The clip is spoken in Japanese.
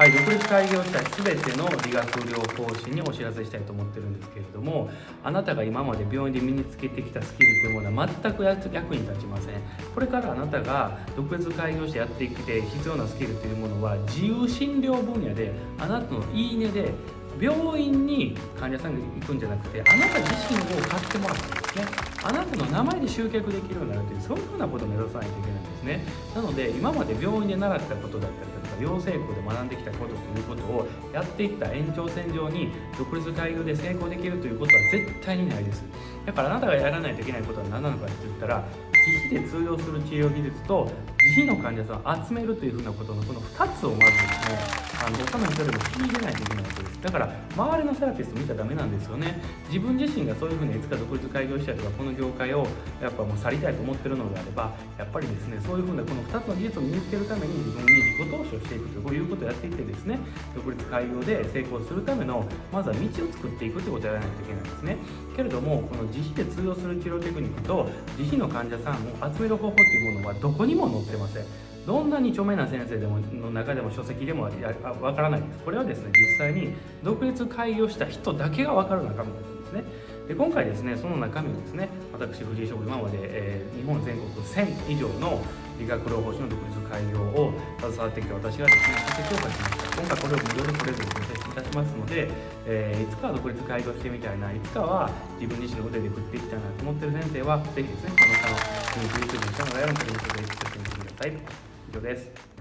はい独立開業した全ての理学療法士にお知らせしたいと思ってるんですけれどもあなたが今まで病院で身につけてきたスキルというものは全く役に立ちません。これからあなたが独立開業してやってきて必要なスキルというものは自由診療分野であなたのいいねで病院に患者さんが行くんじゃなくてあなた自身を買ってもらってですね。あなたの名前で集客できるようになるというそういうふうなことを目指さないといけないんですね。なので今まで病院で習ったことだったりとか養成校で学んできたことということをやっていった延長線上に独立開業で成功できるということは絶対にないです。だからあなたがやらないといけないことは何なのかって言ったら自費で通用する治療技術と自費の患者さんを集めるというふうなことのこの2つをまずですねあの他の人でも聞いてないといけないわけですだから周りのセラピスト見ちゃダメなんですよね。自分自身がそういうふうにいつか独立開業したりとかこの業界をやっぱもう去りたいと思ってるのであればやっぱりですねそういうふうなこの2つの技術を身につけるために自分に自己投資をしていくということをやっていってですね独立開業で成功するためのまずは道を作っていくということをやらないといけないんですね。けれどもこの自費で通用する治療テクニックと自費の患者さんを集める方法というものはどこにも載ってません。どんなに著名な先生でもの中でも書籍でもわからないです。これはですね実際に独立開業した人だけが分かる中身なんですね。で今回ですねその中身をですね私藤井翔今まで、えー、日本全国1000以上の理学療法士の独立開業を携わってきて私がですね書籍を書きました。今回これを無料でプレゼントさせていたしますので、えー、いつかは独立開業してみたいないつかは自分自身の腕で食っていきたいなと思ってる先生はぜひですねこの下のリンク YouTube にしてもらえるのリンクでチェックしてください以上です。